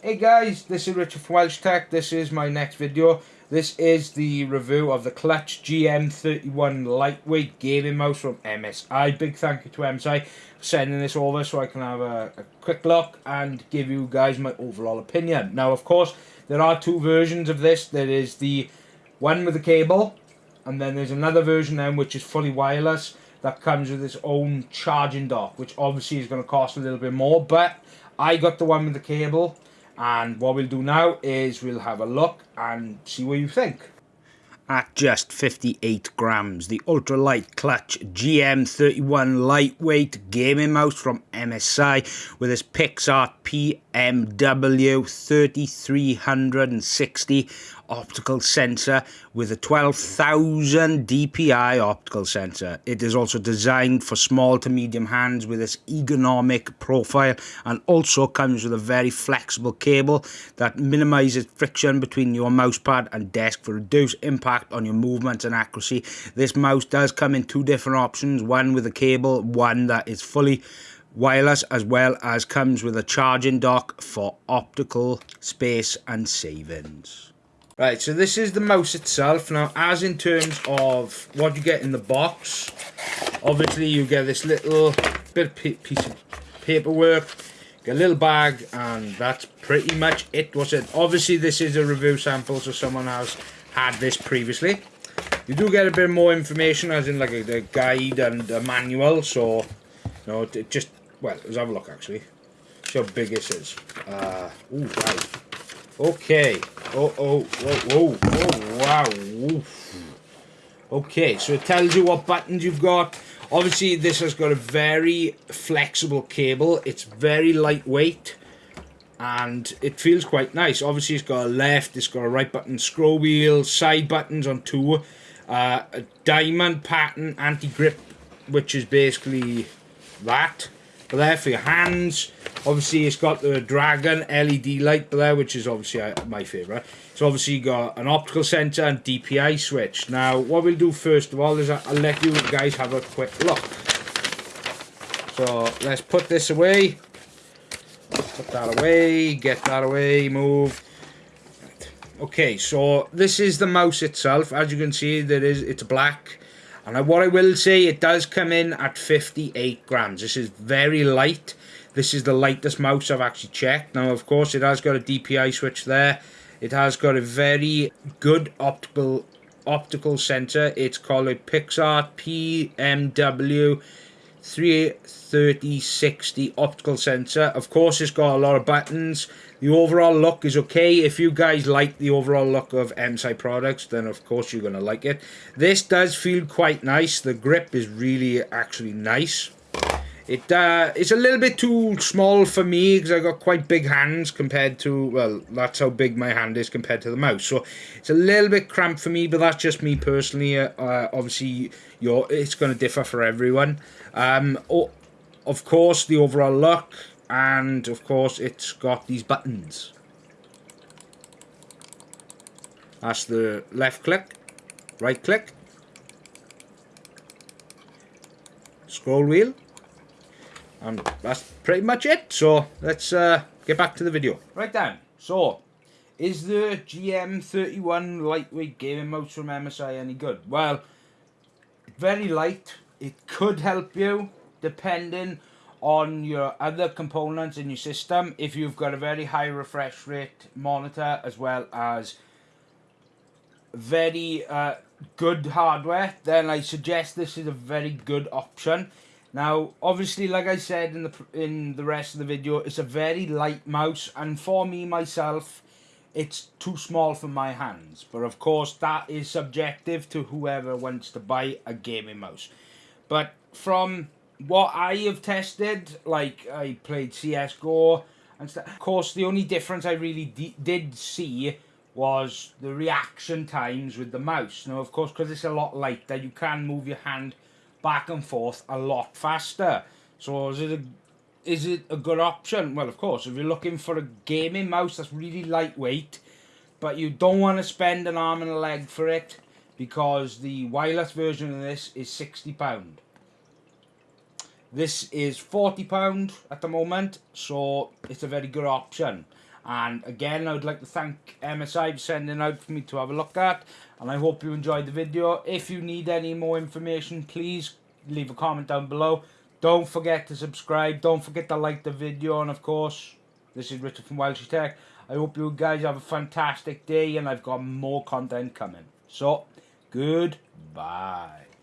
Hey guys, this is Richard from Welsh Tech. This is my next video. This is the review of the Clutch GM31 lightweight gaming mouse from MSI. Big thank you to MSI for sending this over so I can have a, a quick look and give you guys my overall opinion. Now, of course, there are two versions of this. There is the one with the cable, and then there's another version then which is fully wireless that comes with its own charging dock, which obviously is going to cost a little bit more, but I got the one with the cable and what we'll do now is we'll have a look and see what you think. At just 58 grams, the ultralight clutch GM31 lightweight gaming mouse from MSI with its PixArt PMW 3360 optical sensor with a 12,000 dpi optical sensor. It is also designed for small to medium hands with its ergonomic profile and also comes with a very flexible cable that minimizes friction between your mousepad and desk for reduced impact on your movements and accuracy. This mouse does come in two different options, one with a cable, one that is fully wireless as well as comes with a charging dock for optical space and savings. Right, so this is the mouse itself. Now, as in terms of what you get in the box, obviously you get this little bit piece of paperwork, get a little bag, and that's pretty much it. Was it? Obviously, this is a review sample, so someone has had this previously. You do get a bit more information, as in like a, a guide and a manual. So, you know, just well, let's have a look actually. See how big this is. Uh, ooh, right. Okay. Oh, oh, whoa, whoa, whoa, wow. Oof. Okay, so it tells you what buttons you've got. Obviously, this has got a very flexible cable. It's very lightweight. And it feels quite nice. Obviously, it's got a left, it's got a right button, scroll wheel, side buttons on two. Uh, a diamond pattern anti-grip, which is basically that there for your hands. Obviously, it's got the Dragon LED light there, which is obviously uh, my favourite. It's obviously got an optical sensor and DPI switch. Now, what we'll do first of all is I'll let you guys have a quick look. So, let's put this away. Put that away, get that away, move. Okay, so this is the mouse itself. As you can see, there is it's black. And what I will say, it does come in at 58 grams. This is very light. This is the lightest mouse I've actually checked. Now, of course, it has got a DPI switch there. It has got a very good optical optical sensor. It's called a PixArt PMW 33060 optical sensor. Of course, it's got a lot of buttons. The overall look is okay. If you guys like the overall look of MSI products, then of course you're going to like it. This does feel quite nice. The grip is really actually nice. It uh, It's a little bit too small for me because I've got quite big hands compared to, well, that's how big my hand is compared to the mouse. So it's a little bit cramped for me, but that's just me personally. Uh, uh, obviously, your it's going to differ for everyone. Um, oh, of course, the overall look and of course it's got these buttons that's the left click right click scroll wheel and that's pretty much it. So let's uh, get back to the video. Right then so is the GM31 lightweight gaming mouse from MSI any good? Well very light. It could help you depending on your other components in your system if you've got a very high refresh rate monitor as well as very uh, good hardware. Then I suggest this is a very good option now obviously like I said in the in the rest of the video it's a very light mouse and for me myself it's too small for my hands but of course that is subjective to whoever wants to buy a gaming mouse but from what I have tested, like I played CSGO and stuff. Of course, the only difference I really did see was the reaction times with the mouse. Now, of course, because it's a lot lighter, you can move your hand back and forth a lot faster. So is it a is it a good option? Well, of course, if you're looking for a gaming mouse that's really lightweight, but you don't want to spend an arm and a leg for it, because the wireless version of this is £60. This is £40 at the moment, so it's a very good option. And again, I would like to thank MSI for sending out for me to have a look at. And I hope you enjoyed the video. If you need any more information, please leave a comment down below. Don't forget to subscribe. Don't forget to like the video. And of course, this is Richard from Welsh Tech. I hope you guys have a fantastic day and I've got more content coming. So, goodbye.